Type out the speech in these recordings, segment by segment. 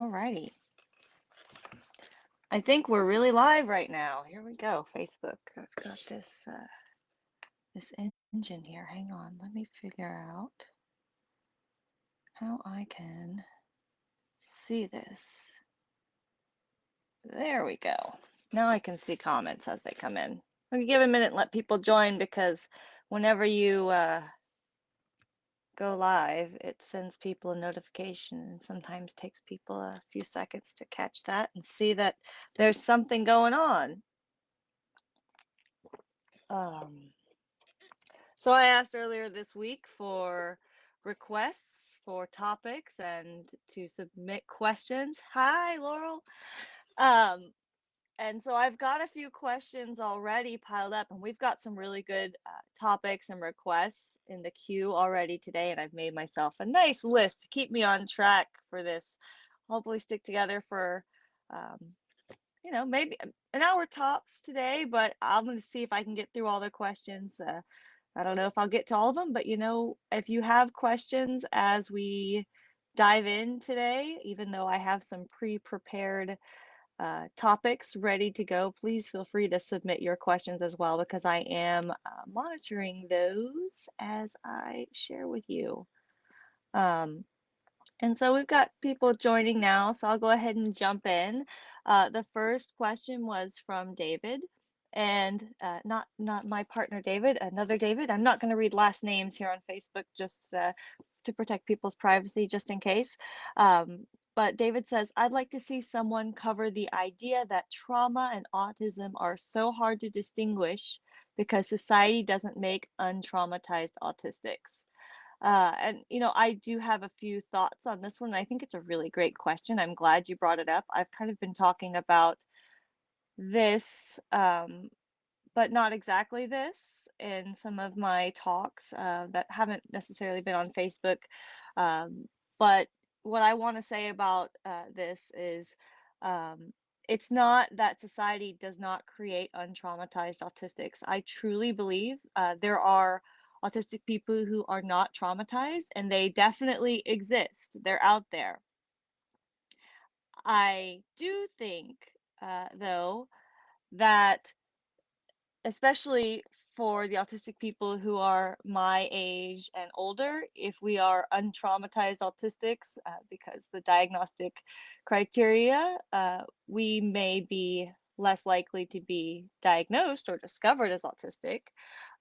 Alrighty. I think we're really live right now. Here we go, Facebook. I've got this uh, this engine here. Hang on, let me figure out how I can see this. There we go. Now I can see comments as they come in. Me give a minute and let people join because whenever you uh, go live, it sends people a notification and sometimes takes people a few seconds to catch that and see that there's something going on. Um, so I asked earlier this week for requests for topics and to submit questions. Hi, Laurel. Um, and so I've got a few questions already piled up, and we've got some really good uh, topics and requests in the queue already today. And I've made myself a nice list to keep me on track for this. Hopefully, stick together for, um, you know, maybe an hour tops today, but I'm going to see if I can get through all the questions. Uh, I don't know if I'll get to all of them, but you know, if you have questions as we dive in today, even though I have some pre prepared uh, topics ready to go, please feel free to submit your questions as well because I am uh, monitoring those as I share with you. Um, and so we've got people joining now, so I'll go ahead and jump in. Uh, the first question was from David, and uh, not not my partner David, another David. I'm not going to read last names here on Facebook just uh, to protect people's privacy, just in case. Um, but David says, I'd like to see someone cover the idea that trauma and autism are so hard to distinguish because society doesn't make untraumatized autistics. Uh, and, you know, I do have a few thoughts on this one. I think it's a really great question. I'm glad you brought it up. I've kind of been talking about this, um, but not exactly this in some of my talks uh, that haven't necessarily been on Facebook. Um, but what I want to say about uh, this is um, it's not that society does not create untraumatized autistics. I truly believe uh, there are autistic people who are not traumatized, and they definitely exist. They're out there. I do think, uh, though, that especially for the autistic people who are my age and older, if we are untraumatized autistics, uh, because the diagnostic criteria, uh, we may be less likely to be diagnosed or discovered as autistic.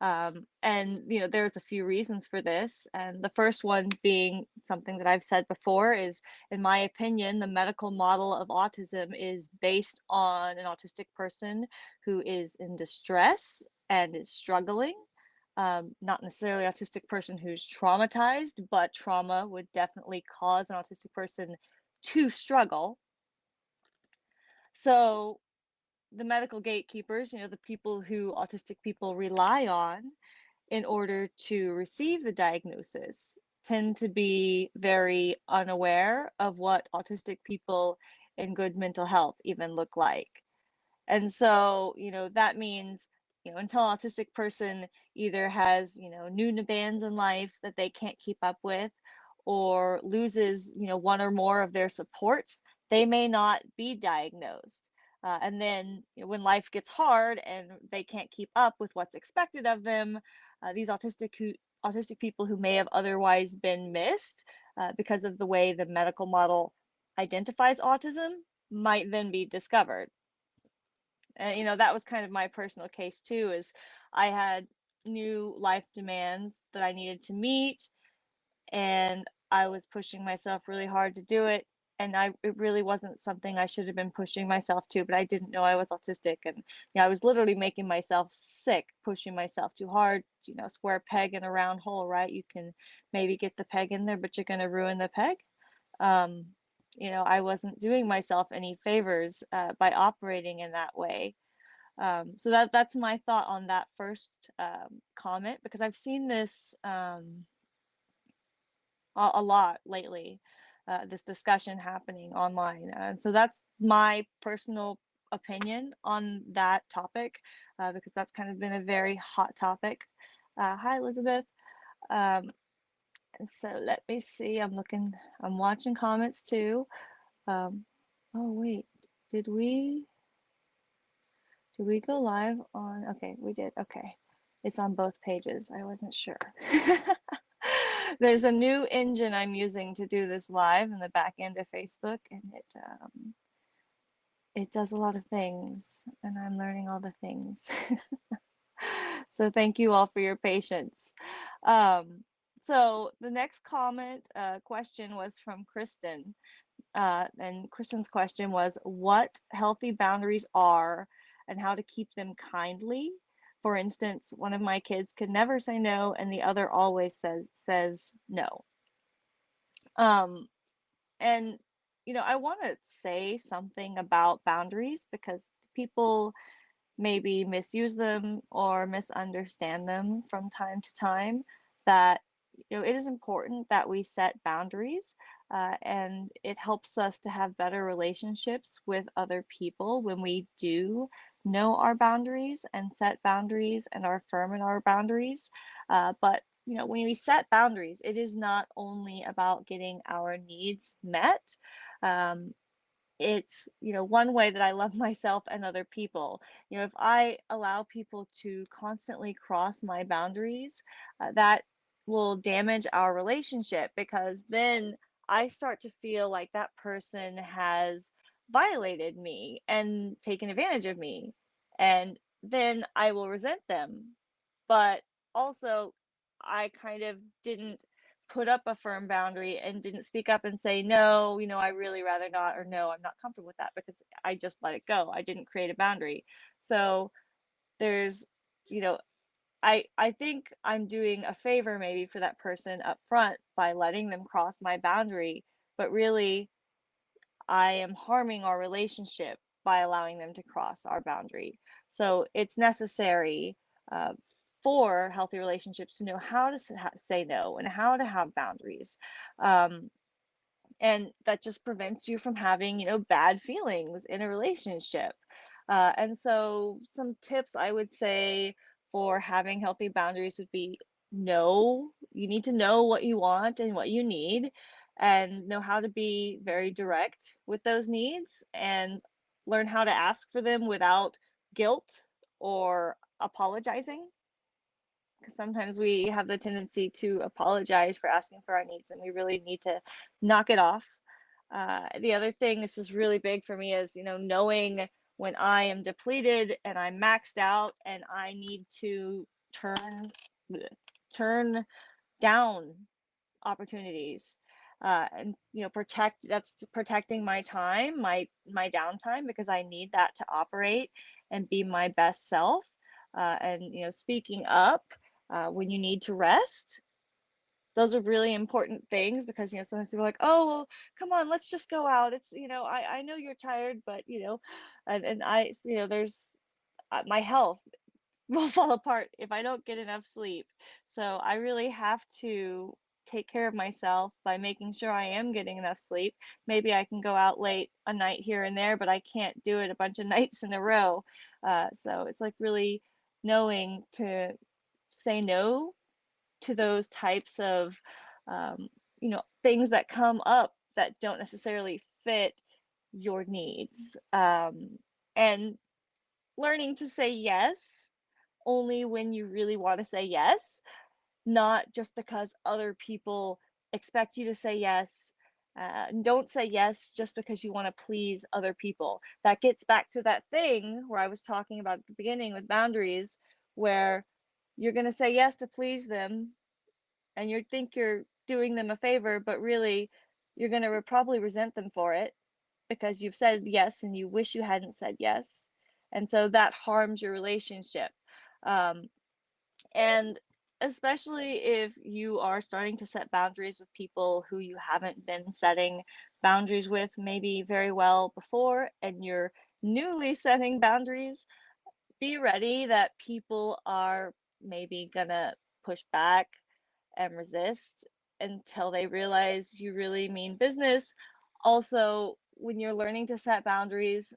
Um, and, you know, there's a few reasons for this. And the first one being something that I've said before is, in my opinion, the medical model of autism is based on an autistic person who is in distress and is struggling. Um, not necessarily autistic person who's traumatized, but trauma would definitely cause an autistic person to struggle. So the medical gatekeepers, you know, the people who autistic people rely on in order to receive the diagnosis, tend to be very unaware of what autistic people in good mental health even look like. And so, you know, that means, you know, until an autistic person either has, you know, new demands in life that they can't keep up with or loses, you know, one or more of their supports, they may not be diagnosed. Uh, and then you know, when life gets hard and they can't keep up with what's expected of them, uh, these autistic who, autistic people who may have otherwise been missed uh, because of the way the medical model identifies autism might then be discovered. And you know that was kind of my personal case too. Is I had new life demands that I needed to meet, and I was pushing myself really hard to do it and I it really wasn't something I should have been pushing myself to, but I didn't know I was autistic and you know, I was literally making myself sick, pushing myself too hard, you know, square peg in a round hole, right? You can maybe get the peg in there, but you're going to ruin the peg. Um, you know, I wasn't doing myself any favors uh, by operating in that way. Um, so that that's my thought on that first um, comment because I've seen this um, a, a lot lately uh, this discussion happening online. And so that's my personal opinion on that topic uh, because that's kind of been a very hot topic. Uh, hi, Elizabeth. Um, and so let me see. I'm looking, I'm watching comments too. Um, oh wait, did we did we go live on? Okay, we did. Okay, it's on both pages. I wasn't sure. There's a new engine I'm using to do this live in the back end of Facebook, and it um, it does a lot of things, and I'm learning all the things. so thank you all for your patience. Um, so the next comment uh, question was from Kristen. Uh, and Kristen's question was what healthy boundaries are and how to keep them kindly. For instance, one of my kids could never say no and the other always says says no. Um, and you know, I want to say something about boundaries because people maybe misuse them or misunderstand them from time to time that you know it is important that we set boundaries uh, and it helps us to have better relationships with other people when we do know our boundaries and set boundaries and are firm in our boundaries uh, but you know when we set boundaries it is not only about getting our needs met um, it's you know one way that i love myself and other people. You know if i allow people to constantly cross my boundaries uh, that will damage our relationship because then i start to feel like that person has violated me and taken advantage of me and then i will resent them but also i kind of didn't put up a firm boundary and didn't speak up and say, no, you know, I really rather not, or no, I'm not comfortable with that because I just let it go. I didn't create a boundary. So there's, you know, I I think I'm doing a favor maybe for that person up front by letting them cross my boundary, but really I am harming our relationship by allowing them to cross our boundary. So it's necessary uh, for healthy relationships to know how to say no and how to have boundaries. Um, and that just prevents you from having, you know, bad feelings in a relationship. Uh, and so some tips I would say for having healthy boundaries would be know, you need to know what you want and what you need and know how to be very direct with those needs and learn how to ask for them without guilt or apologizing. Because sometimes we have the tendency to apologize for asking for our needs and we really need to knock it off. Uh, the other thing this is really big for me is you know knowing when i am depleted and i'm maxed out and i need to turn turn down opportunities uh, and you know protect that's protecting my time my my downtime because i need that to operate and be my best self uh, and you know speaking up uh, when you need to rest those are really important things because you know sometimes people are like oh well come on let's just go out. It's you know i i know you're tired but you know and, and i you know there's uh, my health will fall apart if i don't get enough sleep. So i really have to take care of myself by making sure i am getting enough sleep. Maybe i can go out late a night here and there but i can't do it a bunch of nights in a row. Uh, so it's like really knowing to say no to those types of um, you know things that come up that don't necessarily fit your needs um, and learning to say yes only when you really want to say yes not just because other people expect you to say yes uh, don't say yes just because you want to please other people. That gets back to that thing where i was talking about at the beginning with boundaries where you're going to say yes to please them and you think you're doing them a favor, but really you're going to probably resent them for it because you've said yes and you wish you hadn't said yes. And so that harms your relationship. Um, and especially if you are starting to set boundaries with people who you haven't been setting boundaries with maybe very well before, and you're newly setting boundaries, be ready that people are maybe gonna push back and resist until they realize you really mean business. Also, when you're learning to set boundaries,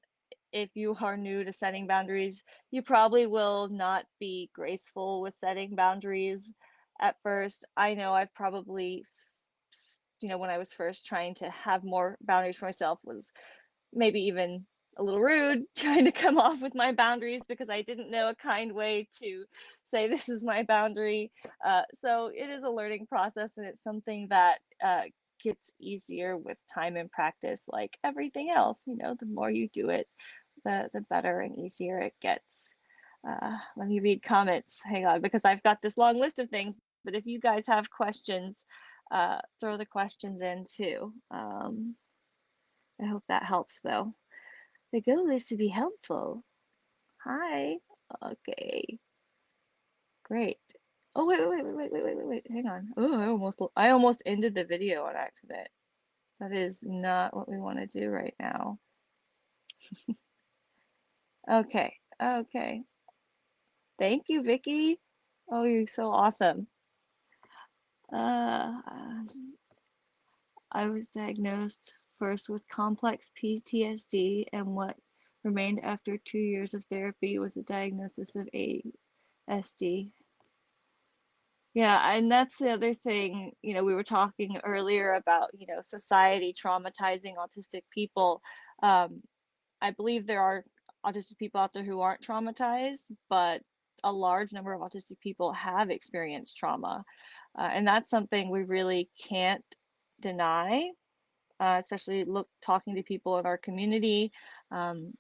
if you are new to setting boundaries, you probably will not be graceful with setting boundaries at first. I know I've probably you know, when I was first trying to have more boundaries for myself was maybe even a little rude trying to come off with my boundaries because I didn't know a kind way to say this is my boundary. Uh, so it is a learning process and it's something that uh, gets easier with time and practice like everything else. You know, the more you do it, the, the better and easier it gets. Uh, let me read comments. Hang on, because I've got this long list of things. But if you guys have questions, uh, throw the questions in too. Um, I hope that helps though. The goal is to be helpful. Hi. Okay. Great. Oh wait, wait, wait, wait, wait, wait, wait, wait. Hang on. Oh, I almost I almost ended the video on accident. That is not what we want to do right now. okay. Okay. Thank you, Vicky. Oh, you're so awesome. Uh, I was diagnosed first with complex PTSD, and what remained after two years of therapy was a diagnosis of ASD. Yeah, and that's the other thing, you know, we were talking earlier about, you know, society traumatizing autistic people. Um, I believe there are autistic people out there who aren't traumatized, but a large number of autistic people have experienced trauma. Uh, and that's something we really can't deny uh, especially look talking to people in our community. Um,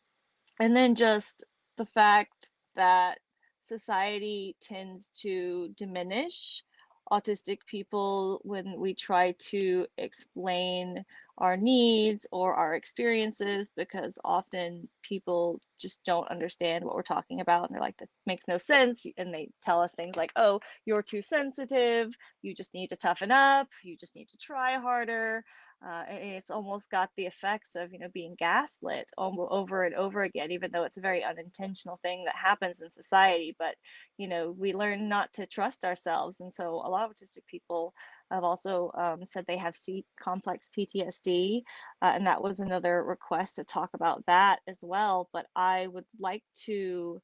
and then just the fact that society tends to diminish autistic people when we try to explain our needs or our experiences because often people just don't understand what we're talking about and they're like that makes no sense and they tell us things like oh you're too sensitive you just need to toughen up you just need to try harder uh, it's almost got the effects of you know being gaslit over and over again even though it's a very unintentional thing that happens in society but you know we learn not to trust ourselves and so a lot of autistic people have also um, said they have C complex PTSD, uh, and that was another request to talk about that as well. But I would like to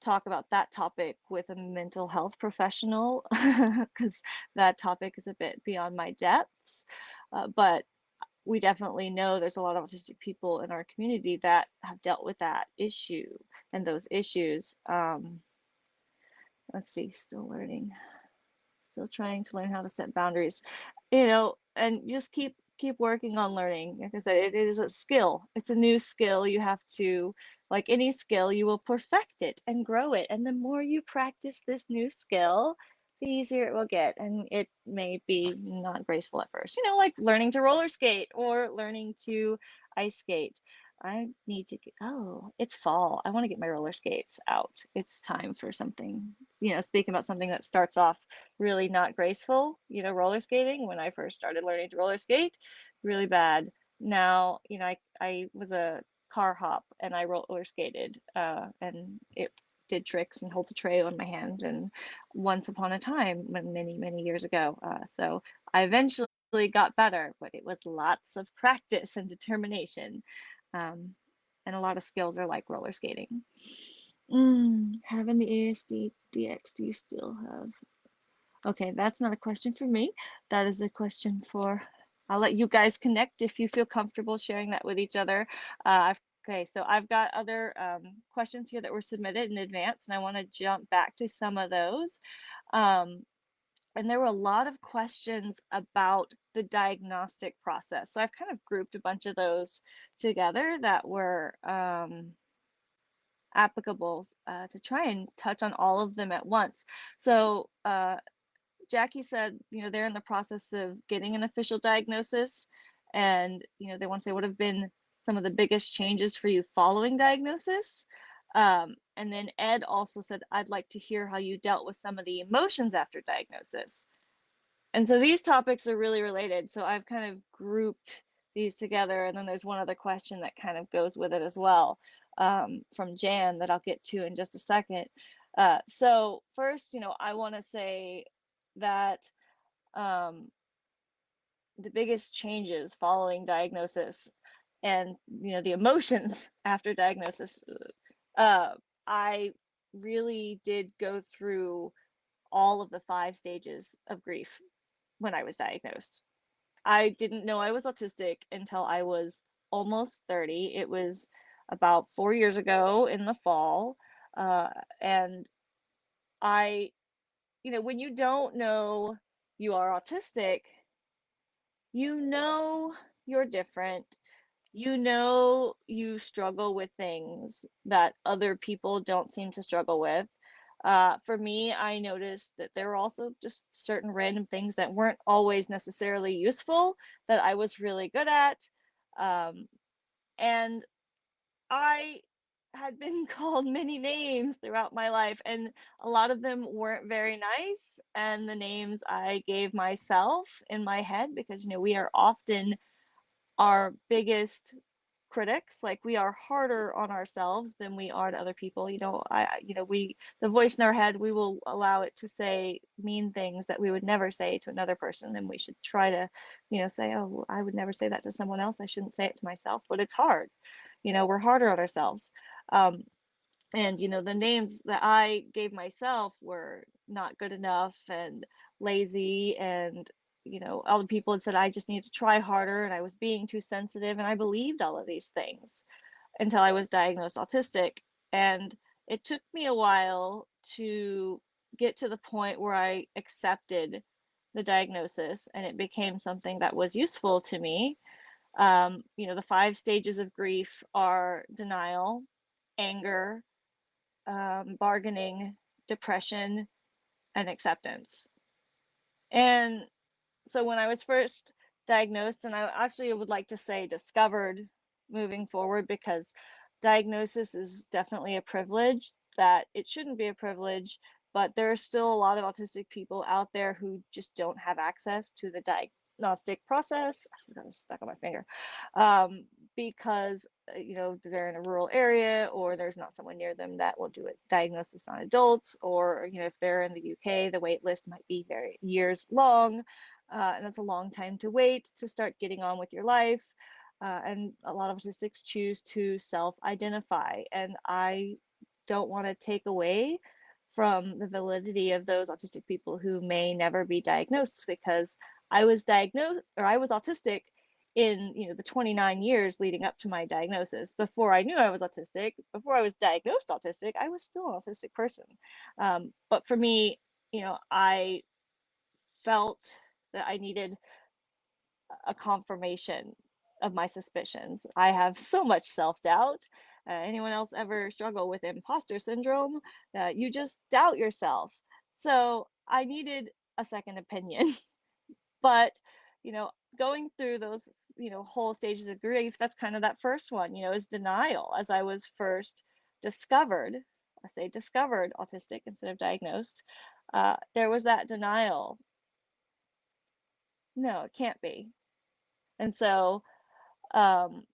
talk about that topic with a mental health professional because that topic is a bit beyond my depths. Uh, but we definitely know there's a lot of autistic people in our community that have dealt with that issue and those issues. Um, let's see, still learning still trying to learn how to set boundaries you know and just keep keep working on learning. Like i said it is a skill. It's a new skill. You have to like any skill you will perfect it and grow it. And the more you practice this new skill the easier it will get and it may be not graceful at first you know like learning to roller skate or learning to ice skate I need to get, oh, it's fall. I want to get my roller skates out. It's time for something, you know, speaking about something that starts off really not graceful, you know, roller skating. When I first started learning to roller skate, really bad. Now, you know, I, I was a car hop and I roller skated uh, and it did tricks and hold a tray on my hand and once upon a time when many many years ago uh, so i eventually got better but it was lots of practice and determination um, and a lot of skills are like roller skating. Mm, having the ASD DX, do you still have? Okay, that's not a question for me. That is a question for, I'll let you guys connect if you feel comfortable sharing that with each other. Uh, okay, so I've got other um, questions here that were submitted in advance, and I want to jump back to some of those. Um, and there were a lot of questions about the diagnostic process. So I've kind of grouped a bunch of those together that were um, applicable uh, to try and touch on all of them at once. So uh, Jackie said, you know, they're in the process of getting an official diagnosis, and you know, they want to say what have been some of the biggest changes for you following diagnosis. Um, and then Ed also said, I'd like to hear how you dealt with some of the emotions after diagnosis. And so these topics are really related. So I've kind of grouped these together. And then there's one other question that kind of goes with it as well um, from Jan that I'll get to in just a second. Uh, so first, you know, I want to say that um, the biggest changes following diagnosis and you know the emotions after diagnosis uh, I really did go through all of the five stages of grief when I was diagnosed. I didn't know I was autistic until I was almost 30. It was about four years ago in the fall. Uh, and I, you know, when you don't know you are autistic, you know you're different. You know you struggle with things that other people don't seem to struggle with. Uh, for me, I noticed that there were also just certain random things that weren't always necessarily useful that I was really good at. Um, and I had been called many names throughout my life, and a lot of them weren't very nice. And the names I gave myself in my head, because, you know, we are often our biggest critics like we are harder on ourselves than we are to other people you know i you know we the voice in our head we will allow it to say mean things that we would never say to another person and we should try to you know say oh i would never say that to someone else i shouldn't say it to myself but it's hard you know we're harder on ourselves um, and you know the names that i gave myself were not good enough and lazy and you know all the people had said i just needed to try harder and i was being too sensitive and i believed all of these things until i was diagnosed autistic and it took me a while to get to the point where i accepted the diagnosis and it became something that was useful to me um, you know the five stages of grief are denial anger um, bargaining, depression, and acceptance. And so when I was first diagnosed, and I actually would like to say discovered moving forward because diagnosis is definitely a privilege that it shouldn't be a privilege, but there are still a lot of autistic people out there who just don't have access to the diagnostic process. I got stuck on my finger. Um, because uh, you know they're in a rural area or there's not someone near them that will do a diagnosis on adults or you know if they're in the UK the wait list might be very years long uh, and that's a long time to wait to start getting on with your life uh, and a lot of autistics choose to self-identify and I don't want to take away from the validity of those autistic people who may never be diagnosed because I was diagnosed or I was autistic in you know the 29 years leading up to my diagnosis. Before i knew i was autistic before i was diagnosed autistic i was still an autistic person. Um, but for me you know i felt that i needed a confirmation of my suspicions. I have so much self-doubt. Uh, anyone else ever struggle with imposter syndrome? Uh, you just doubt yourself. So i needed a second opinion. But you know going through those you know whole stages of grief that's kind of that first one you know is denial. As i was first discovered i say discovered autistic instead of diagnosed uh, there was that denial no it can't be and so um,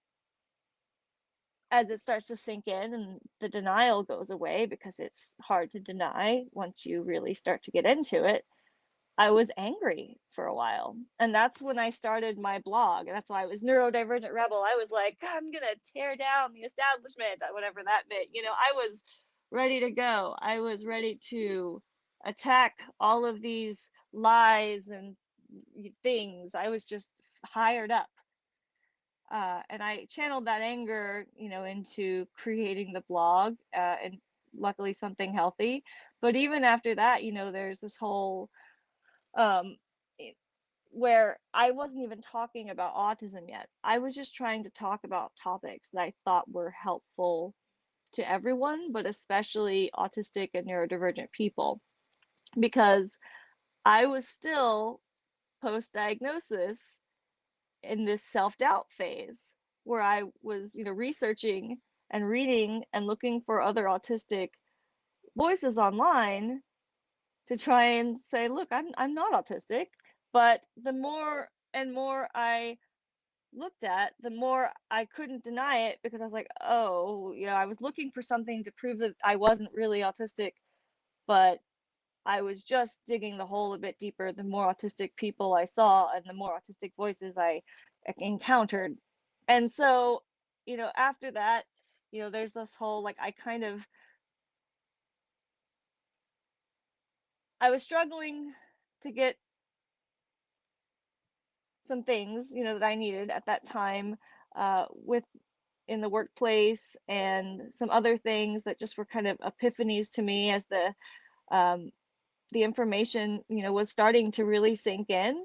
as it starts to sink in and the denial goes away because it's hard to deny once you really start to get into it I was angry for a while. And that's when I started my blog. And that's why I was neurodivergent rebel. I was like, I'm going to tear down the establishment, uh, whatever that meant. You know, I was ready to go. I was ready to attack all of these lies and things. I was just hired up. Uh, and I channeled that anger, you know, into creating the blog uh, and luckily something healthy. But even after that, you know, there's this whole um, where I wasn't even talking about autism yet. I was just trying to talk about topics that I thought were helpful to everyone, but especially autistic and neurodivergent people, because I was still post diagnosis in this self doubt phase where I was, you know, researching and reading and looking for other autistic voices online to try and say, look, I'm I'm not autistic. But the more and more I looked at, the more I couldn't deny it because I was like, oh, you know, I was looking for something to prove that I wasn't really autistic, but I was just digging the hole a bit deeper. The more autistic people I saw and the more autistic voices I encountered. And so, you know, after that, you know, there's this whole like I kind of I was struggling to get some things, you know, that I needed at that time uh, with in the workplace and some other things that just were kind of epiphanies to me as the um, the information, you know, was starting to really sink in.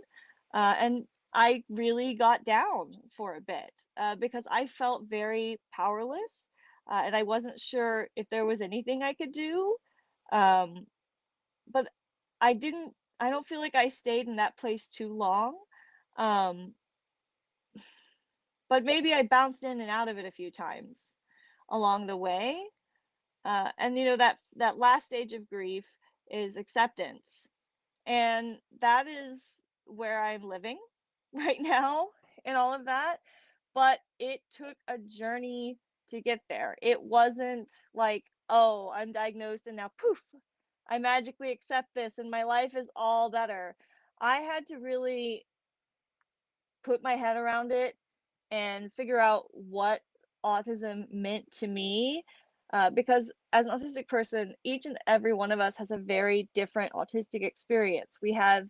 Uh, and I really got down for a bit uh, because I felt very powerless uh, and I wasn't sure if there was anything I could do. Um, but I didn't, I don't feel like I stayed in that place too long. Um, but maybe I bounced in and out of it a few times along the way. Uh, and you know that that last stage of grief is acceptance, and that is where I'm living right now and all of that. But it took a journey to get there. It wasn't like, oh, I'm diagnosed and now poof, I magically accept this and my life is all better. I had to really put my head around it and figure out what autism meant to me. Uh, because as an autistic person, each and every one of us has a very different autistic experience. We have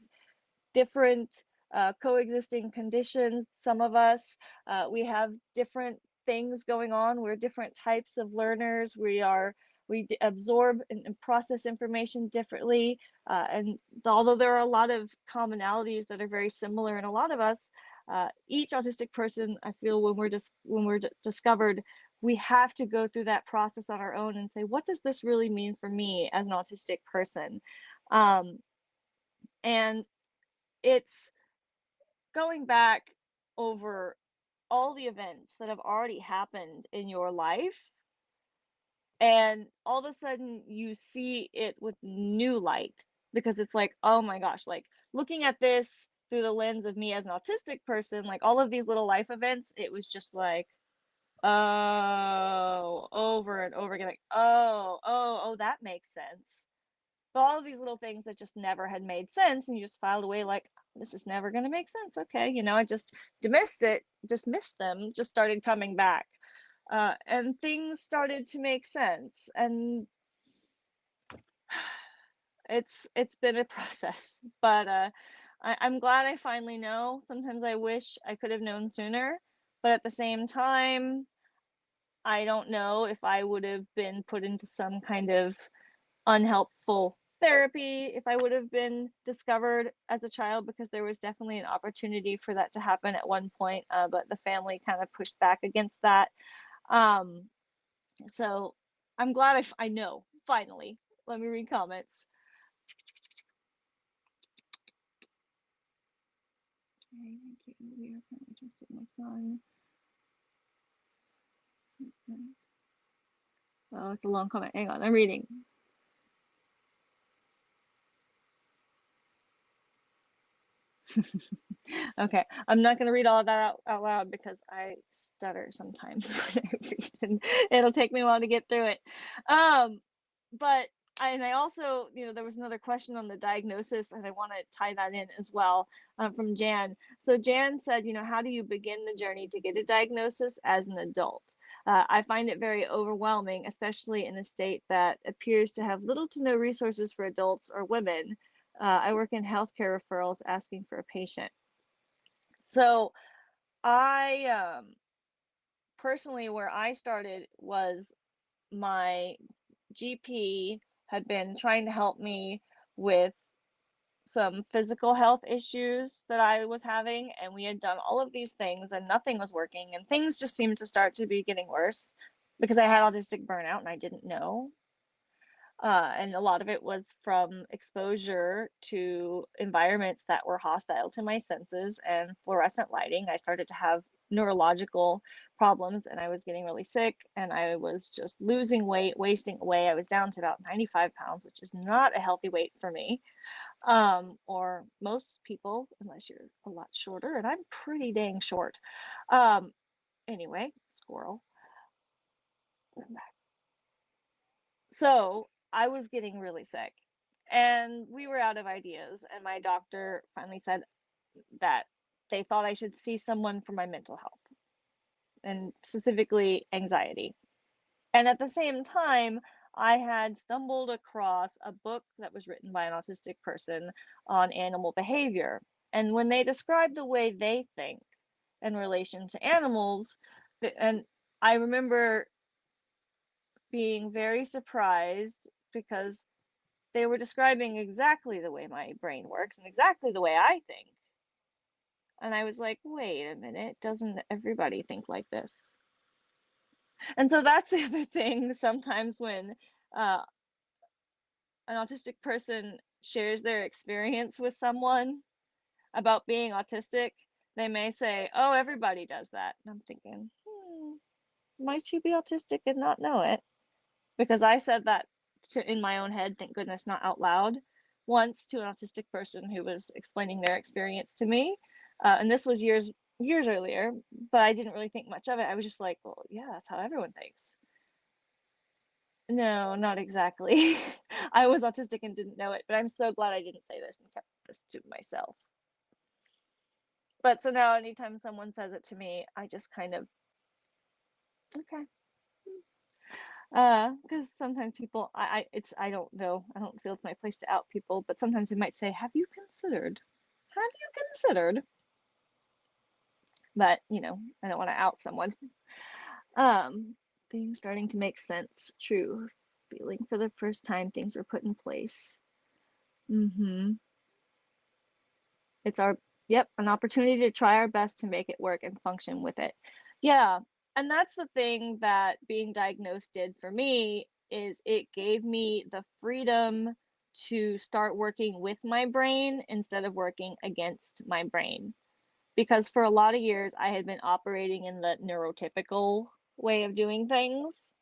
different uh, coexisting conditions, some of us. Uh, we have different things going on. We're different types of learners. We are we absorb and, and, process information differently. Uh, and although there are a lot of commonalities that are very similar in a lot of us, uh, each autistic person, I feel when we're just when we're discovered, we have to go through that process on our own and say, what does this really mean for me as an autistic person? Um, and it's going back over all the events that have already happened in your life and all of a sudden you see it with new light because it's like oh my gosh like looking at this through the lens of me as an autistic person like all of these little life events it was just like oh over and over again like oh oh oh that makes sense. But all of these little things that just never had made sense and you just filed away like this is never going to make sense. Okay you know i just dismissed it dismissed them just started coming back uh, and things started to make sense and it's it's been a process but uh, I, i'm glad i finally know. Sometimes i wish i could have known sooner but at the same time i don't know if i would have been put into some kind of unhelpful therapy if I would have been discovered as a child because there was definitely an opportunity for that to happen at one point, uh, but the family kind of pushed back against that. Um, so I'm glad I, I know finally. Let me read comments. Okay, thank you. My son. Oh, it's a long comment. Hang on, I'm reading. okay, I'm not going to read all that out, out, loud because I stutter sometimes when I read, and it'll take me a while to get through it. Um, but and I also, you know, there was another question on the diagnosis, and I want to tie that in as well uh, from Jan. So Jan said, you know, how do you begin the journey to get a diagnosis as an adult? Uh, I find it very overwhelming, especially in a state that appears to have little to no resources for adults or women uh, I work in healthcare referrals asking for a patient. So I um, personally, where I started was my GP had been trying to help me with some physical health issues that I was having, and we had done all of these things and nothing was working, and things just seemed to start to be getting worse because I had autistic burnout and I didn't know. Uh, and a lot of it was from exposure to environments that were hostile to my senses and fluorescent lighting. I started to have neurological problems and I was getting really sick and I was just losing weight, wasting away. I was down to about 95 pounds, which is not a healthy weight for me um, or most people, unless you're a lot shorter, and I'm pretty dang short. Um, anyway, squirrel. So I was getting really sick and we were out of ideas. And my doctor finally said that they thought I should see someone for my mental health and specifically anxiety. And at the same time, I had stumbled across a book that was written by an autistic person on animal behavior. And when they described the way they think in relation to animals, and I remember being very surprised because they were describing exactly the way my brain works and exactly the way I think. And I was like, wait a minute, doesn't everybody think like this? And so that's the other thing sometimes when uh, an autistic person shares their experience with someone about being autistic, they may say, oh, everybody does that. And I'm thinking, hmm, might you be autistic and not know it? Because I said that to, in my own head, thank goodness, not out loud, once to an autistic person who was explaining their experience to me. Uh, and this was years years earlier, but I didn't really think much of it. I was just like, well, yeah, that's how everyone thinks. No, not exactly. I was autistic and didn't know it, but I'm so glad I didn't say this and kept this to myself. But so now anytime someone says it to me, I just kind of, okay. Uh, because sometimes people, I, I, it's, I don't know, I don't feel it's my place to out people, but sometimes they might say, have you considered? Have you considered? But, you know, I don't want to out someone. Um, things starting to make sense. True. Feeling for the first time things are put in place. Mm-hmm. It's our, yep, an opportunity to try our best to make it work and function with it. Yeah, and that's the thing that being diagnosed did for me is it gave me the freedom to start working with my brain instead of working against my brain. Because for a lot of years, I had been operating in the neurotypical way of doing things,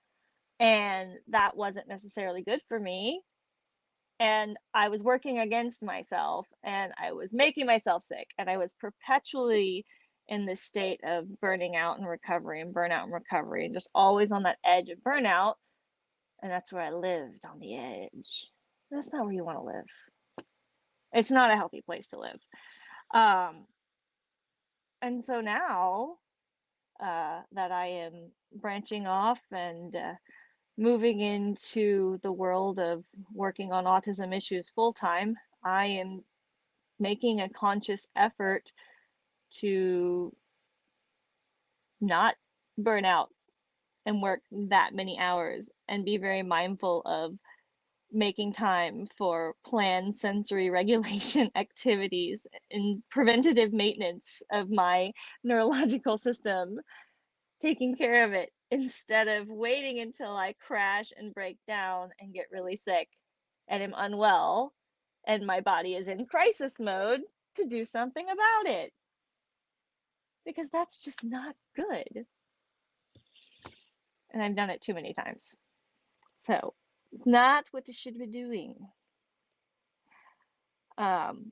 and that wasn't necessarily good for me. And I was working against myself, and I was making myself sick, and I was perpetually in this state of burning out and recovery and burnout and recovery and just always on that edge of burnout. And that's where I lived on the edge. That's not where you want to live. It's not a healthy place to live. Um, and so now uh, that I am branching off and uh, moving into the world of working on autism issues full time, I am making a conscious effort to not burn out and work that many hours and be very mindful of making time for planned sensory regulation activities and preventative maintenance of my neurological system, taking care of it instead of waiting until I crash and break down and get really sick and am unwell and my body is in crisis mode to do something about it. Because that's just not good and I've done it too many times. So it's not what they should be doing. Um,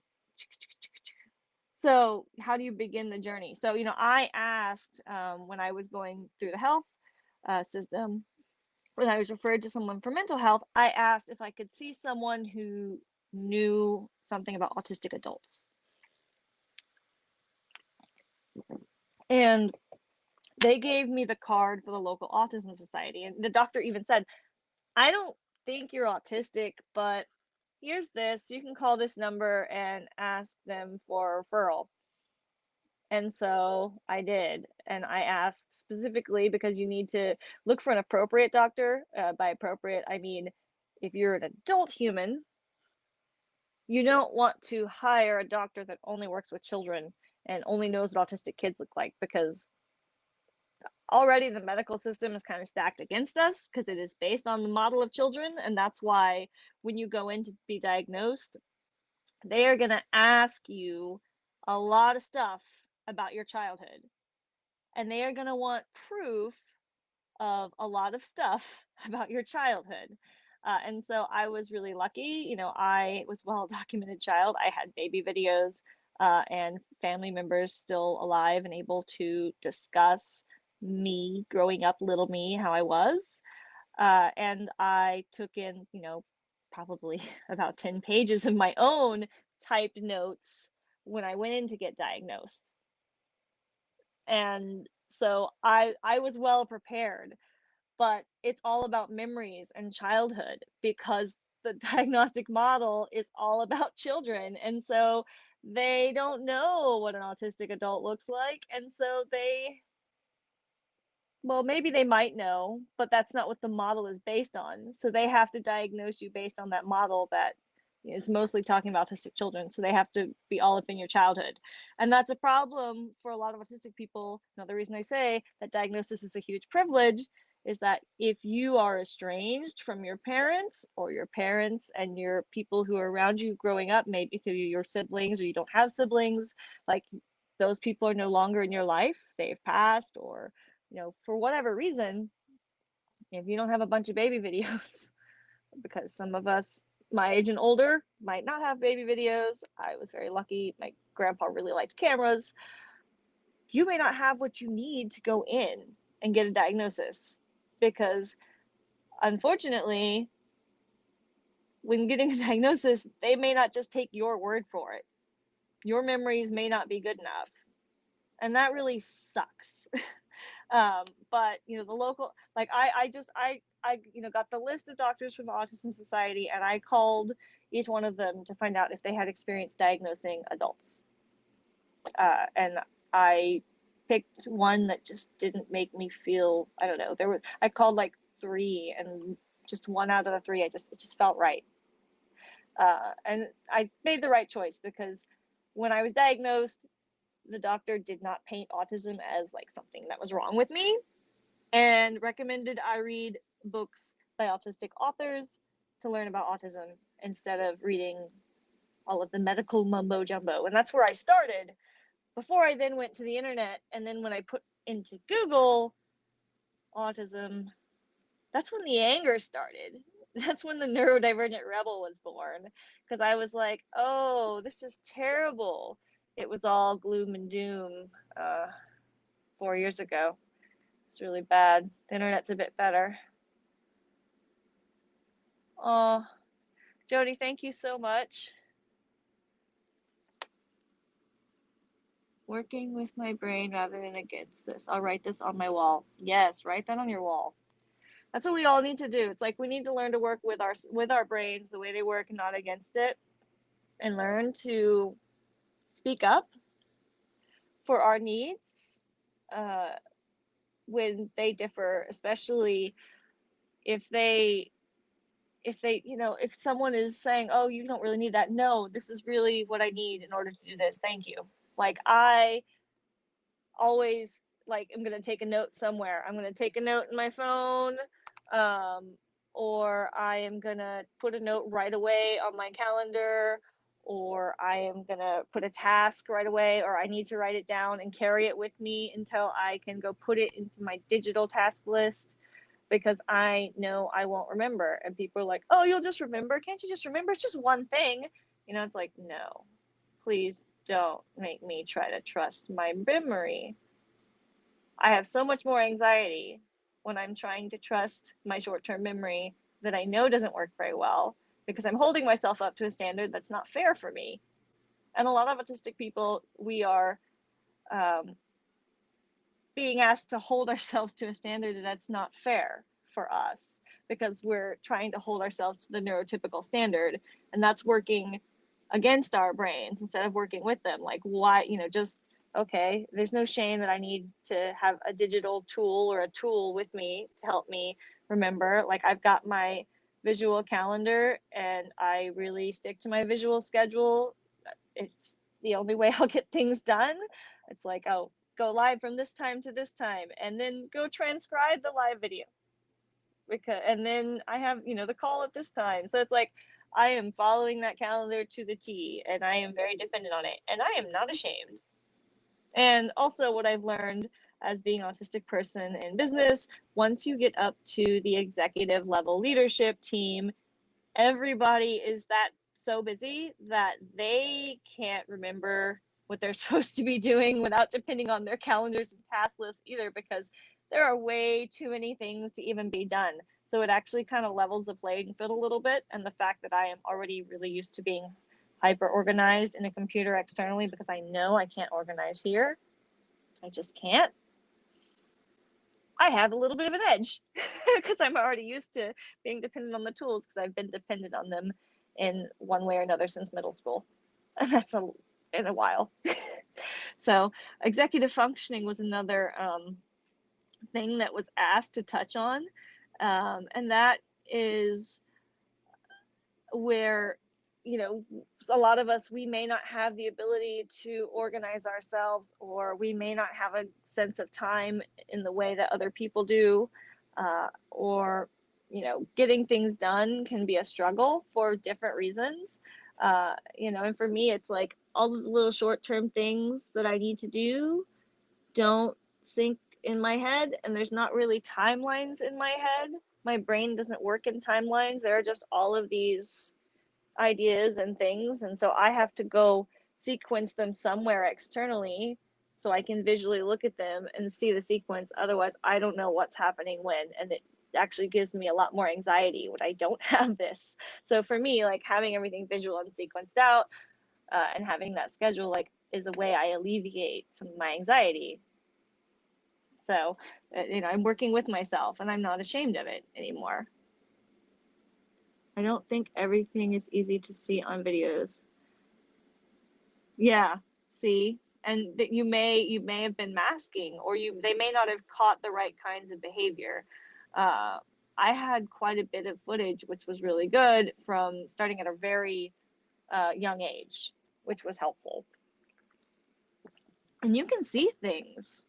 so how do you begin the journey? So, you know, I asked um, when I was going through the health uh, system, when I was referred to someone for mental health, I asked if I could see someone who knew something about autistic adults. And they gave me the card for the local autism society. And the doctor even said, I don't think you're autistic, but here's this. You can call this number and ask them for a referral. And so I did. And I asked specifically because you need to look for an appropriate doctor. Uh, by appropriate, I mean if you're an adult human, you don't want to hire a doctor that only works with children and only knows what autistic kids look like because already the medical system is kind of stacked against us because it is based on the model of children. And that's why when you go in to be diagnosed, they are going to ask you a lot of stuff about your childhood. And they are going to want proof of a lot of stuff about your childhood. Uh, and so I was really lucky. You know, I was well documented child. I had baby videos uh, and family members still alive and able to discuss me growing up, little me, how I was. Uh, and I took in, you know, probably about 10 pages of my own typed notes when I went in to get diagnosed. And so I I was well prepared, but it's all about memories and childhood because the diagnostic model is all about children. And so they don't know what an autistic adult looks like. And so they, well, maybe they might know, but that's not what the model is based on. So they have to diagnose you based on that model that is mostly talking about autistic children. So they have to be all up in your childhood. And that's a problem for a lot of autistic people. Another reason I say that diagnosis is a huge privilege is that if you are estranged from your parents or your parents and your people who are around you growing up, maybe through your siblings or you don't have siblings, like those people are no longer in your life, they've passed, or you know, for whatever reason, if you don't have a bunch of baby videos, because some of us my age and older might not have baby videos. I was very lucky. My grandpa really liked cameras. You may not have what you need to go in and get a diagnosis because unfortunately, when getting a diagnosis, they may not just take your word for it. Your memories may not be good enough. And that really sucks. um, but you know, the local like I I just I I you know got the list of doctors from the Autism Society and I called each one of them to find out if they had experience diagnosing adults. Uh, and I picked one that just didn't make me feel I don't know. There was I called like three and just one out of the three I just it just felt right. Uh, and I made the right choice because when I was diagnosed, the doctor did not paint autism as like something that was wrong with me and recommended I read books by autistic authors to learn about autism instead of reading all of the medical mumbo jumbo. And that's where I started before I then went to the internet. And then when I put into Google autism, that's when the anger started. That's when the neurodivergent rebel was born. Because I was like, oh, this is terrible. It was all gloom and doom uh, four years ago. It's really bad. The internet's a bit better. Oh, Jody, thank you so much. Working with my brain rather than against this. I'll write this on my wall. Yes, write that on your wall. That's what we all need to do. It's like we need to learn to work with our with our brains the way they work, not against it, and learn to speak up for our needs uh, when they differ, especially if they if they, you know, if someone is saying, "Oh, you don't really need that," no, this is really what I need in order to do this. Thank you. Like I always like I'm gonna take a note somewhere. I'm gonna take a note in my phone, um, or I am gonna put a note right away on my calendar, or I am gonna put a task right away, or I need to write it down and carry it with me until I can go put it into my digital task list because I know I won't remember. And people are like, oh, you'll just remember. Can't you just remember? It's just one thing. You know, it's like, no, please don't make me try to trust my memory. I have so much more anxiety when I'm trying to trust my short term memory that I know doesn't work very well because I'm holding myself up to a standard that's not fair for me. And a lot of autistic people, we are um, being asked to hold ourselves to a standard that's not fair for us because we're trying to hold ourselves to the neurotypical standard. And that's working against our brains instead of working with them. Like why you know just okay there's no shame that i need to have a digital tool or a tool with me to help me remember. Like i've got my visual calendar and i really stick to my visual schedule. It's the only way i'll get things done. It's like oh go live from this time to this time and then go transcribe the live video. Because and then i have you know the call at this time. So it's like i am following that calendar to the t and i am very dependent on it and i am not ashamed. And also what i've learned as being an autistic person in business once you get up to the executive level leadership team everybody is that so busy that they can't remember what they're supposed to be doing without depending on their calendars and task lists either because there are way too many things to even be done. So it actually kind of levels the playing field a little bit. And the fact that I am already really used to being hyper organized in a computer externally because I know I can't organize here. I just can't. I have a little bit of an edge because I'm already used to being dependent on the tools because I've been dependent on them in one way or another since middle school. And that's a in a while. so executive functioning was another um, thing that was asked to touch on, um, and that is where you know a lot of us we may not have the ability to organize ourselves or we may not have a sense of time in the way that other people do uh, or you know getting things done can be a struggle for different reasons. Uh, you know and for me it's like all the little short-term things that i need to do don't sink in my head and there's not really timelines in my head. My brain doesn't work in timelines. There are just all of these ideas and things and so i have to go sequence them somewhere externally so i can visually look at them and see the sequence. Otherwise i don't know what's happening when and it actually gives me a lot more anxiety when i don't have this. So for me like having everything visual and sequenced out uh, and having that schedule like is a way i alleviate some of my anxiety. So uh, you know i'm working with myself and i'm not ashamed of it anymore I don't think everything is easy to see on videos. Yeah, see, and that you may you may have been masking, or you they may not have caught the right kinds of behavior. Uh, I had quite a bit of footage, which was really good from starting at a very uh, young age, which was helpful. And you can see things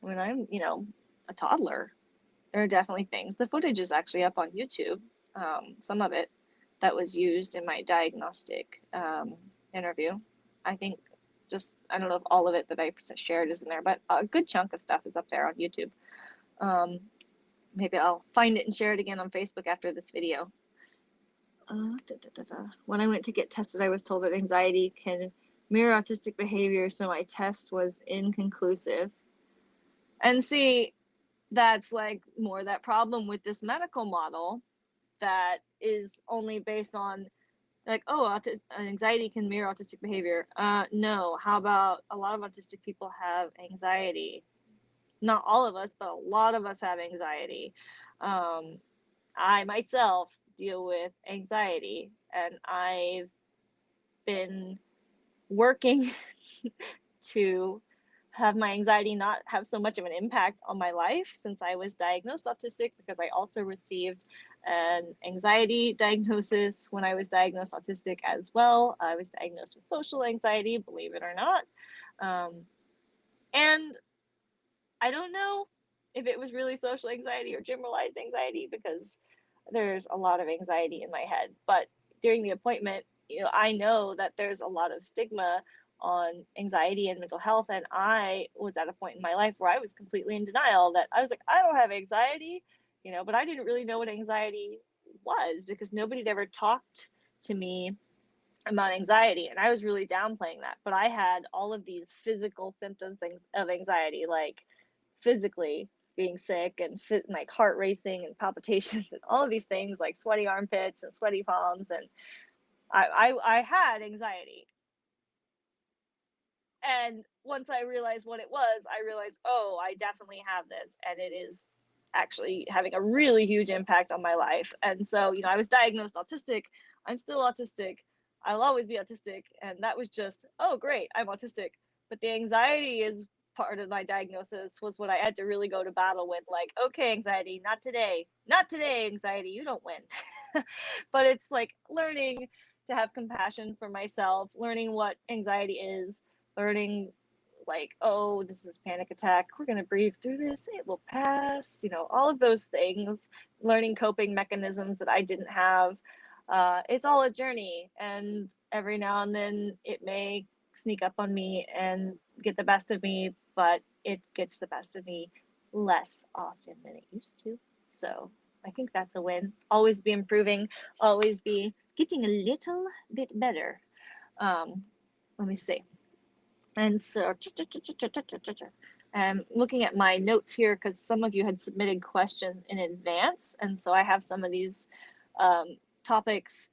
when I'm, you know, a toddler. There are definitely things. The footage is actually up on YouTube um, some of it that was used in my diagnostic um, interview. I think just, I don't know if all of it that I shared is in there, but a good chunk of stuff is up there on YouTube. Um, maybe I'll find it and share it again on Facebook after this video. Uh, da, da, da, when I went to get tested, I was told that anxiety can mirror autistic behavior, so my test was inconclusive. And see, that's like more that problem with this medical model that is only based on like oh autis- anxiety can mirror autistic behavior. Uh no. How about a lot of autistic people have anxiety? Not all of us but a lot of us have anxiety. Um i myself deal with anxiety and i've been working to have my anxiety not have so much of an impact on my life since I was diagnosed autistic because I also received an anxiety diagnosis when I was diagnosed autistic as well. I was diagnosed with social anxiety, believe it or not. Um, and I don't know if it was really social anxiety or generalized anxiety because there's a lot of anxiety in my head. But during the appointment, you know, I know that there's a lot of stigma on anxiety and mental health. And I was at a point in my life where I was completely in denial that I was like, I don't have anxiety, you know, but I didn't really know what anxiety was because nobody had ever talked to me about anxiety. And I was really downplaying that. But I had all of these physical symptoms of anxiety, like physically being sick and like heart racing and palpitations and all of these things like sweaty armpits and sweaty palms and I, I, I had anxiety and once I realized what it was, I realized, oh, I definitely have this, and it is actually having a really huge impact on my life. And so, you know, I was diagnosed autistic. I'm still autistic. I'll always be autistic. And that was just, oh, great, I'm autistic. But the anxiety is part of my diagnosis was what I had to really go to battle with. Like, okay, anxiety, not today, not today, anxiety, you don't win. but it's like learning to have compassion for myself, learning what anxiety is, learning like oh this is panic attack. We're going to breathe through this. It will pass. You know all of those things learning coping mechanisms that i didn't have. Uh, it's all a journey and every now and then it may sneak up on me and get the best of me but it gets the best of me less often than it used to. So i think that's a win. Always be improving. Always be getting a little bit better. Um, let me see and so, I'm looking at my notes here because some of you had submitted questions in advance. And so I have some of these um, topics.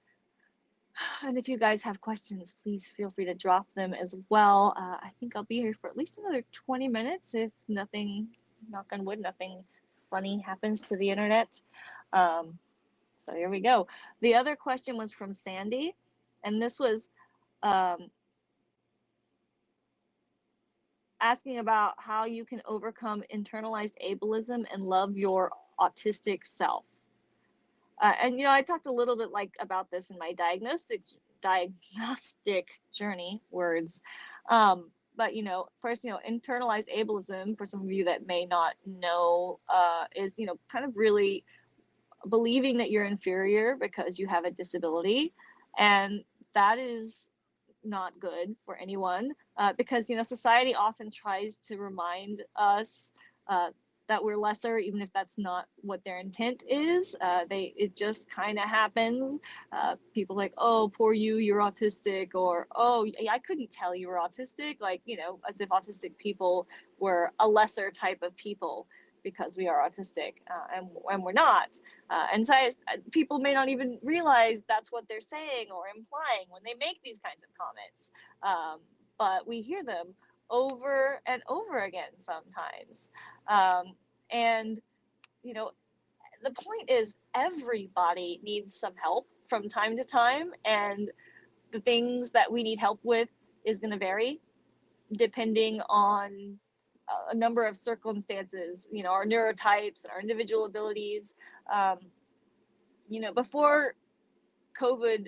And if you guys have questions, please feel free to drop them as well. Uh, I think I'll be here for at least another 20 minutes if nothing, knock on wood, nothing funny happens to the internet. Um, so here we go. The other question was from Sandy, and this was um, asking about how you can overcome internalized ableism and love your autistic self. Uh, and you know, I talked a little bit like about this in my diagnostic diagnostic journey words. Um, but you know, first, you know, internalized ableism for some of you that may not know uh, is you know kind of really believing that you're inferior because you have a disability, and that is not good for anyone uh, because you know society often tries to remind us uh, that we're lesser even if that's not what their intent is. Uh, they it just kind of happens. Uh, people like oh poor you you're autistic or oh i couldn't tell you were autistic like you know as if autistic people were a lesser type of people because we are autistic uh, and, and we're not. Uh, and so I, people may not even realize that's what they're saying or implying when they make these kinds of comments. Um, but we hear them over and over again sometimes. Um, and, you know, the point is everybody needs some help from time to time. And the things that we need help with is going to vary depending on a number of circumstances, you know, our neurotypes and our individual abilities. Um, you know, before COVID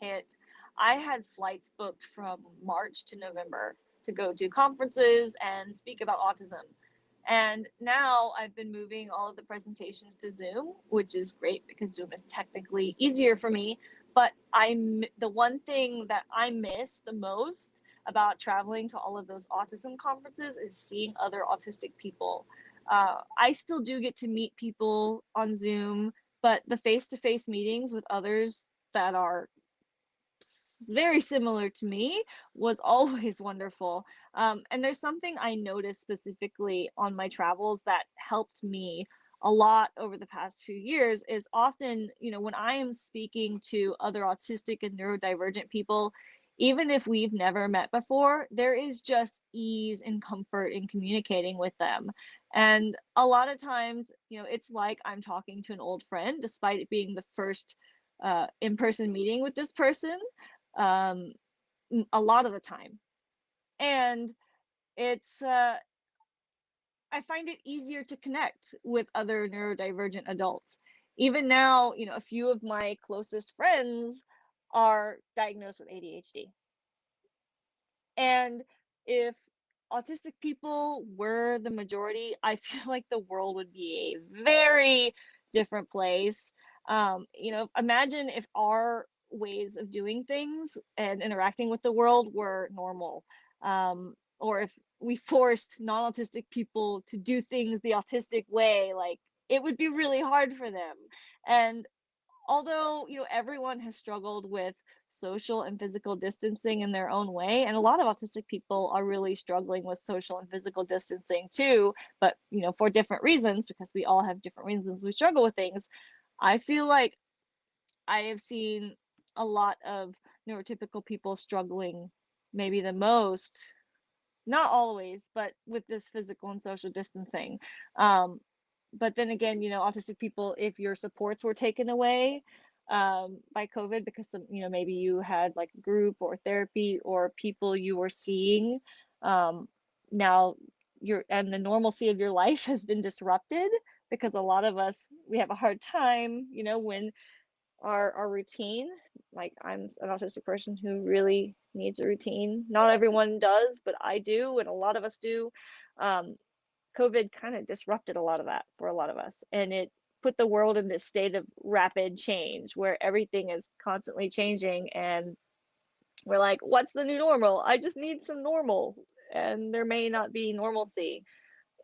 hit, I had flights booked from March to November to go do conferences and speak about autism. And now I've been moving all of the presentations to Zoom, which is great because Zoom is technically easier for me. But I'm the one thing that I miss the most about traveling to all of those autism conferences is seeing other autistic people. Uh, I still do get to meet people on Zoom, but the face to face meetings with others that are very similar to me was always wonderful. Um, and there's something I noticed specifically on my travels that helped me a lot over the past few years is often, you know, when I am speaking to other autistic and neurodivergent people, even if we've never met before, there is just ease and comfort in communicating with them. And a lot of times, you know, it's like I'm talking to an old friend, despite it being the first uh, in person meeting with this person, um, a lot of the time. And it's, uh, I find it easier to connect with other neurodivergent adults. Even now, you know, a few of my closest friends are diagnosed with ADHD. And if autistic people were the majority, I feel like the world would be a very different place. Um, you know, imagine if our ways of doing things and interacting with the world were normal. Um, or if we forced non-autistic people to do things the autistic way, like it would be really hard for them. And although you know everyone has struggled with social and physical distancing in their own way and a lot of autistic people are really struggling with social and physical distancing too but you know for different reasons because we all have different reasons we struggle with things i feel like i have seen a lot of neurotypical people struggling maybe the most not always but with this physical and social distancing um, but then again, you know, autistic people, if your supports were taken away um, by COVID because some, you know, maybe you had like a group or therapy or people you were seeing, um, now your and the normalcy of your life has been disrupted because a lot of us we have a hard time, you know, when our our routine. Like I'm an autistic person who really needs a routine. Not everyone does, but I do, and a lot of us do. Um, COVID kind of disrupted a lot of that for a lot of us. And it put the world in this state of rapid change where everything is constantly changing. And we're like, what's the new normal? I just need some normal. And there may not be normalcy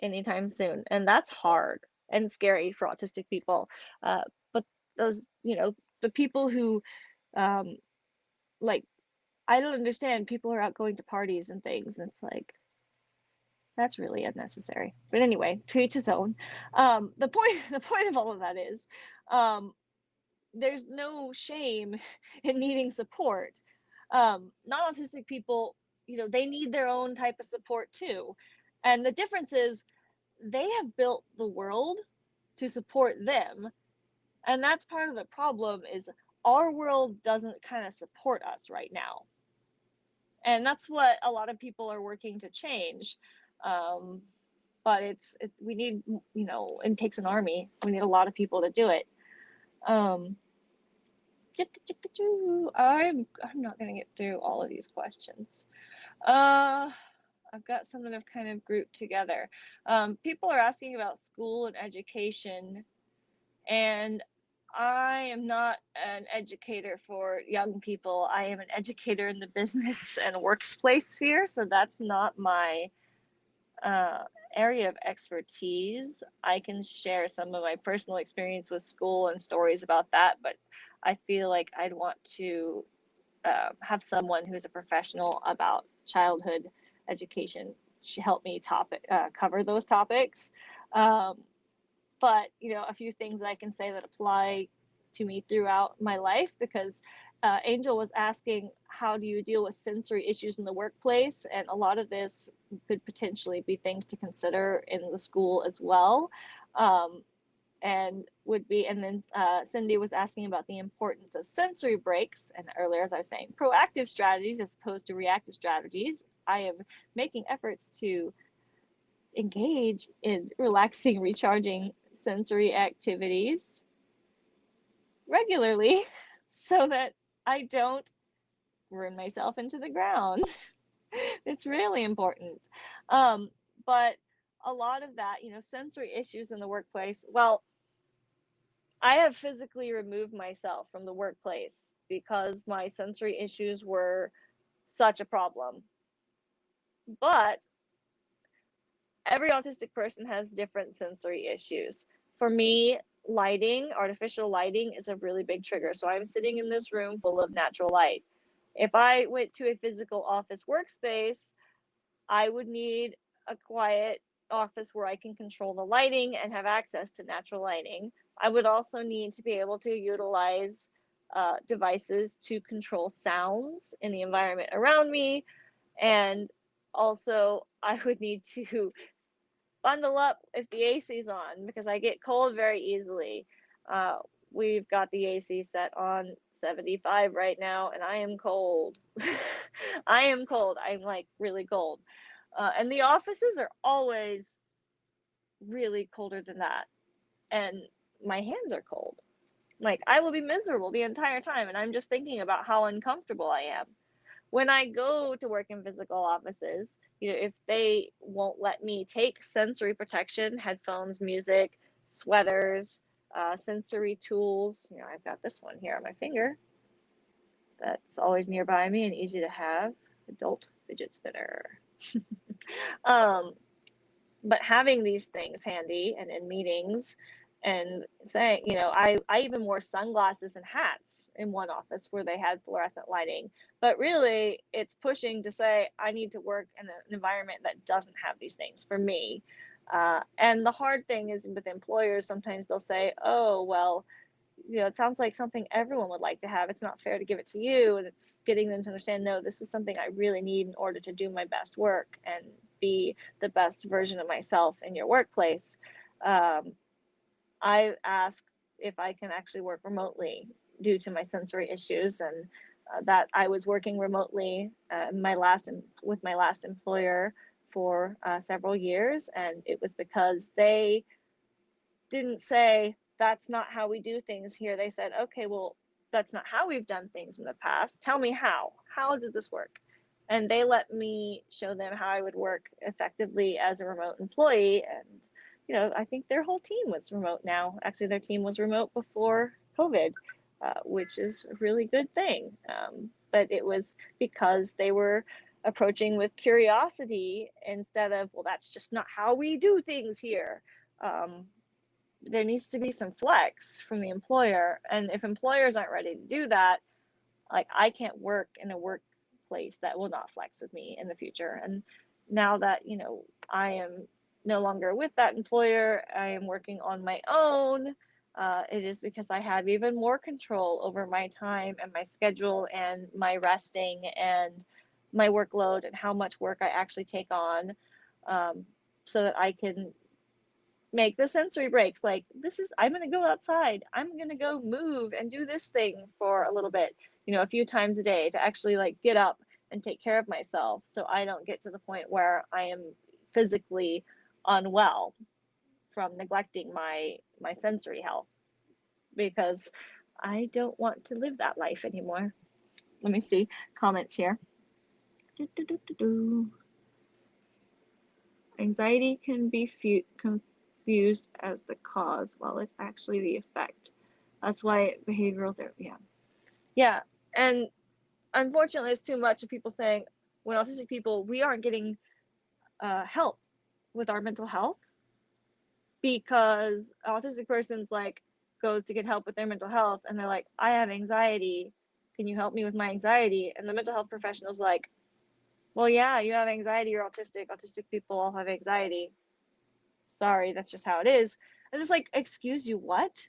anytime soon. And that's hard and scary for autistic people. Uh, but those, you know, the people who, um, like, I don't understand. People are out going to parties and things. And it's like, that's really unnecessary. But anyway, to each his own. Um, the point the point of all of that is um, there's no shame in needing support. Um, non-autistic people, you know, they need their own type of support too. And the difference is they have built the world to support them. And that's part of the problem is our world doesn't kind of support us right now and that's what a lot of people are working to change. Um, but it's, we need you know it takes an army. We need a lot of people to do it. Um, I'm I'm not gonna get through all of these questions. Uh, I've got some that I've kind of grouped together. Um, people are asking about school and education, and I am not an educator for young people. I am an educator in the business and workplace sphere, so that's not my uh, area of expertise. I can share some of my personal experience with school and stories about that, but I feel like I'd want to uh, have someone who's a professional about childhood education help me topic uh, cover those topics. Um, but you know, a few things I can say that apply to me throughout my life because uh, Angel was asking, how do you deal with sensory issues in the workplace? And a lot of this could potentially be things to consider in the school as well. Um, and would be, and then uh, Cindy was asking about the importance of sensory breaks. And earlier, as I was saying, proactive strategies as opposed to reactive strategies. I am making efforts to engage in relaxing, recharging sensory activities regularly so that I don't run myself into the ground. it's really important. Um, but a lot of that, you know, sensory issues in the workplace, well, I have physically removed myself from the workplace because my sensory issues were such a problem. But every autistic person has different sensory issues. For me, lighting, artificial lighting is a really big trigger. So I'm sitting in this room full of natural light. If I went to a physical office workspace, I would need a quiet office where I can control the lighting and have access to natural lighting. I would also need to be able to utilize uh, devices to control sounds in the environment around me. And also, I would need to bundle up if the AC's on because I get cold very easily. Uh, we've got the AC set on 75 right now and I am cold. I am cold. I'm like really cold. Uh, and the offices are always really colder than that. And my hands are cold. Like I will be miserable the entire time and I'm just thinking about how uncomfortable I am. When I go to work in physical offices, you know, if they won't let me take sensory protection, headphones, music, sweaters, uh, sensory tools, you know, I've got this one here on my finger that's always nearby me and easy to have adult fidget spinner. um, but having these things handy and in meetings and saying, you know, I, I even wore sunglasses and hats in one office where they had fluorescent lighting. But really, it's pushing to say, I need to work in an environment that doesn't have these things for me. Uh, and the hard thing is with employers, sometimes they'll say, oh, well, you know, it sounds like something everyone would like to have. It's not fair to give it to you. And it's getting them to understand, no, this is something I really need in order to do my best work and be the best version of myself in your workplace. Um, I asked if I can actually work remotely due to my sensory issues and uh, that I was working remotely uh, my last with my last employer for uh, several years and it was because they didn't say that's not how we do things here. They said okay well that's not how we've done things in the past. Tell me how. How did this work? And they let me show them how I would work effectively as a remote employee and you know, I think their whole team was remote now. Actually, their team was remote before COVID, uh, which is a really good thing. Um, but it was because they were approaching with curiosity instead of, well, that's just not how we do things here. Um, there needs to be some flex from the employer. And if employers aren't ready to do that, like I can't work in a workplace that will not flex with me in the future. And now that, you know, I am no longer with that employer. I am working on my own. Uh, it is because I have even more control over my time and my schedule and my resting and my workload and how much work I actually take on um, so that I can make the sensory breaks. Like, this is, I'm going to go outside. I'm going to go move and do this thing for a little bit, you know, a few times a day to actually like get up and take care of myself so I don't get to the point where I am physically unwell from neglecting my my sensory health because I don't want to live that life anymore. Let me see comments here. Do, do, do, Anxiety can be confused as the cause while it's actually the effect. That's why behavioral therapy, yeah. Yeah, and unfortunately, it's too much of people saying, when autistic people, we aren't getting uh, help with our mental health because autistic person's like goes to get help with their mental health and they're like, I have anxiety. Can you help me with my anxiety? And the mental health professional's like, well, yeah, you have anxiety, you're autistic. Autistic people all have anxiety. Sorry, that's just how it is. And it's like, excuse you, what?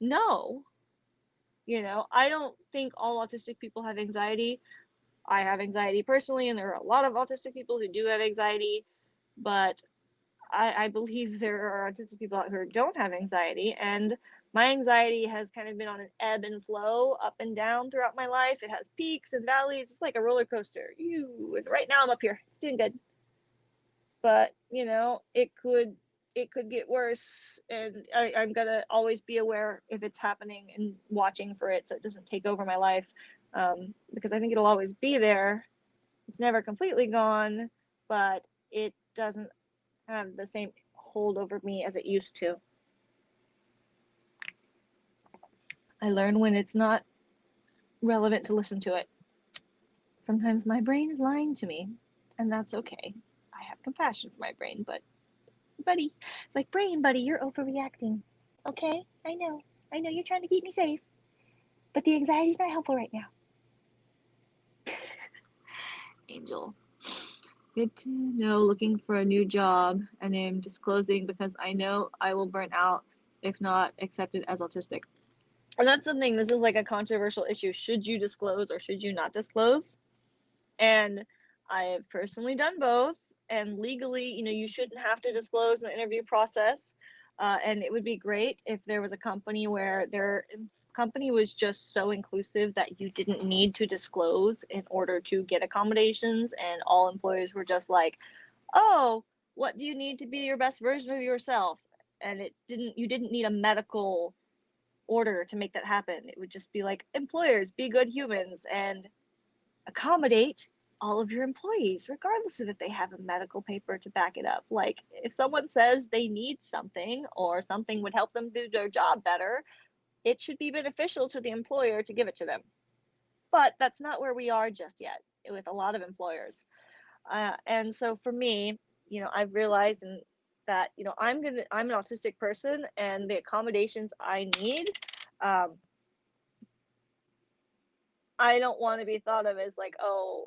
No. You know, I don't think all autistic people have anxiety. I have anxiety personally, and there are a lot of autistic people who do have anxiety, but I, I believe there are autistic people out who don't have anxiety. And my anxiety has kind of been on an ebb and flow, up and down throughout my life. It has peaks and valleys. It's like a roller coaster. You and right now I'm up here. It's doing good. But, you know, it could it could get worse and I, I'm gonna always be aware if it's happening and watching for it so it doesn't take over my life. Um, because I think it'll always be there. It's never completely gone, but it doesn't have the same hold over me as it used to. I learn when it's not relevant to listen to it. Sometimes my brain is lying to me, and that's okay. I have compassion for my brain, but buddy, it's like, brain, buddy, you're overreacting. Okay? I know. I know you're trying to keep me safe, but the anxiety's not helpful right now. Angel. Good to know looking for a new job and I am disclosing because I know I will burn out if not accepted as autistic. And that's the thing this is like a controversial issue. Should you disclose or should you not disclose? And i have personally done both and legally you know you shouldn't have to disclose in the interview process uh, and it would be great if there was a company where their company was just so inclusive that you didn't need to disclose in order to get accommodations and all employees were just like oh what do you need to be your best version of yourself and it didn't you didn't need a medical order to make that happen. It would just be like employers, be good humans and accommodate all of your employees, regardless of if they have a medical paper to back it up. Like if someone says they need something or something would help them do their job better, it should be beneficial to the employer to give it to them. But that's not where we are just yet with a lot of employers. Uh, and so for me, you know, I've realized and that you know i'm gonna i'm an autistic person and the accommodations i need um, i don't want to be thought of as like oh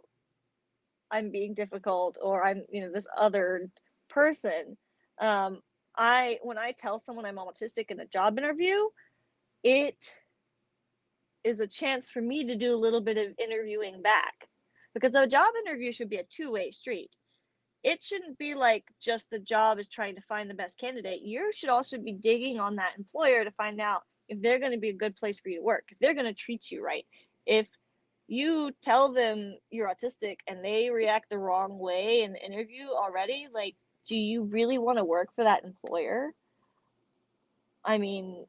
i'm being difficult or i'm you know this other person um, i when i tell someone i'm autistic in a job interview it is a chance for me to do a little bit of interviewing back because a job interview should be a two-way street it shouldn't be like just the job is trying to find the best candidate. You should also be digging on that employer to find out if they're going to be a good place for you to work, if they're going to treat you right. If you tell them you're autistic and they react the wrong way in the interview already, like, do you really want to work for that employer? I mean,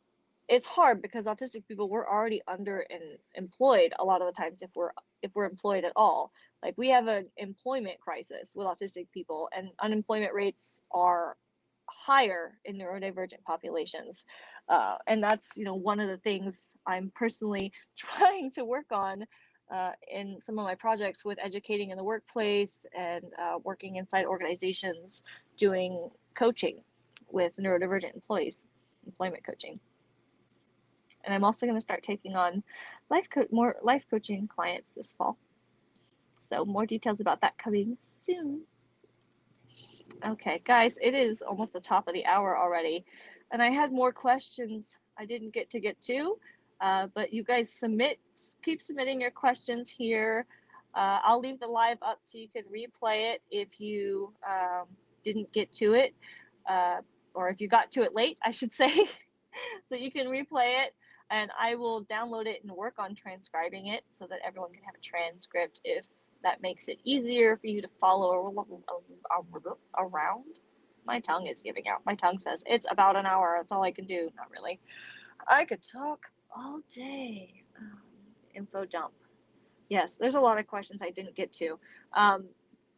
it's hard because autistic people we're already under and employed a lot of the times if we're if we're employed at all like we have an employment crisis with autistic people and unemployment rates are higher in neurodivergent populations uh, and that's you know one of the things i'm personally trying to work on uh, in some of my projects with educating in the workplace and uh, working inside organizations doing coaching with neurodivergent employees employment coaching and I'm also going to start taking on life co- more life coaching clients this fall. So more details about that coming soon. Okay, guys, it is almost the top of the hour already, and I had more questions I didn't get to get to, uh, but you guys submit, keep submitting your questions here. Uh, I'll leave the live up so you can replay it if you um, didn't get to it, uh, or if you got to it late, I should say, so you can replay it and I will download it and work on transcribing it so that everyone can have a transcript if that makes it easier for you to follow around. My tongue is giving out. My tongue says it's about an hour. That's all I can do. Not really. I could talk all day. Um, info dump. Yes, there's a lot of questions I didn't get to. Um,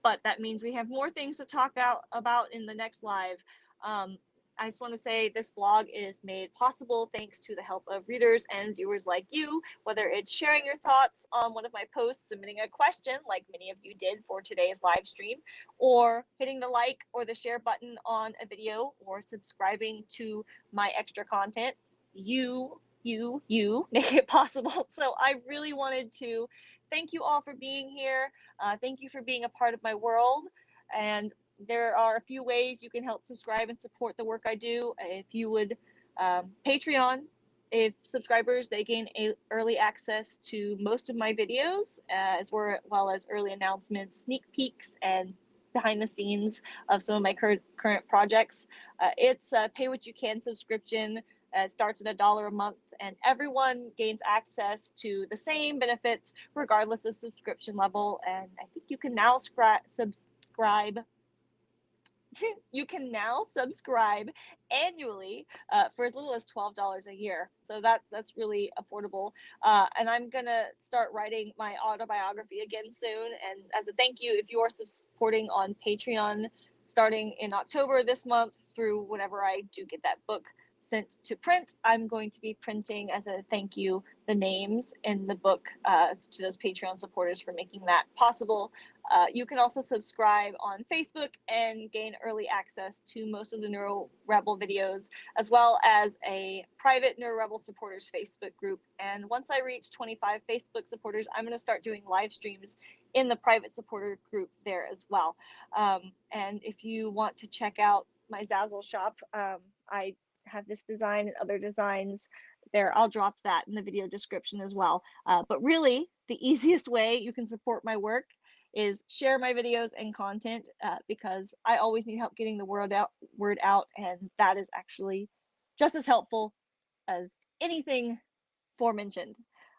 but that means we have more things to talk out about in the next live. Um, I just want to say this blog is made possible thanks to the help of readers and viewers like you, whether it's sharing your thoughts on one of my posts, submitting a question like many of you did for today's live stream, or hitting the like or the share button on a video, or subscribing to my extra content. You you, you make it possible. So I really wanted to thank you all for being here. Uh, thank you for being a part of my world. And there are a few ways you can help subscribe and support the work I do. If you would um, Patreon, if subscribers they gain early access to most of my videos, as well as early announcements, sneak peeks, and behind the scenes of some of my current current projects. Uh, it's a pay what you can subscription. Uh, it starts at a dollar a month, and everyone gains access to the same benefits regardless of subscription level. And I think you can now subscribe you can now subscribe annually uh, for as little as $12 a year. So that that's really affordable. Uh, and I'm gonna start writing my autobiography again soon. And as a thank you, if you are supporting on Patreon starting in October this month through whenever I do get that book sent to print. I'm going to be printing as a thank you the names in the book uh, to those Patreon supporters for making that possible. Uh, you can also subscribe on Facebook and gain early access to most of the Neuro Rebel videos, as well as a private Neuro Rebel supporters Facebook group. And once I reach 25 Facebook supporters, I'm going to start doing live streams in the private supporter group there as well. Um, and if you want to check out my Zazzle shop, um, I have this design and other designs there. I'll drop that in the video description as well. Uh, but really, the easiest way you can support my work is share my videos and content uh, because I always need help getting the word out, word out, and that is actually just as helpful as anything forementioned.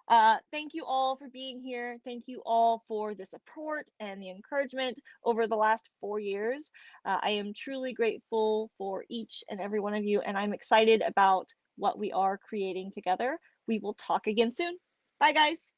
Uh, thank you all for being here. Thank you all for the support and the encouragement over the last four years. Uh, I am truly grateful for each and every one of you, and I'm excited about what we are creating together. We will talk again soon. Bye, guys.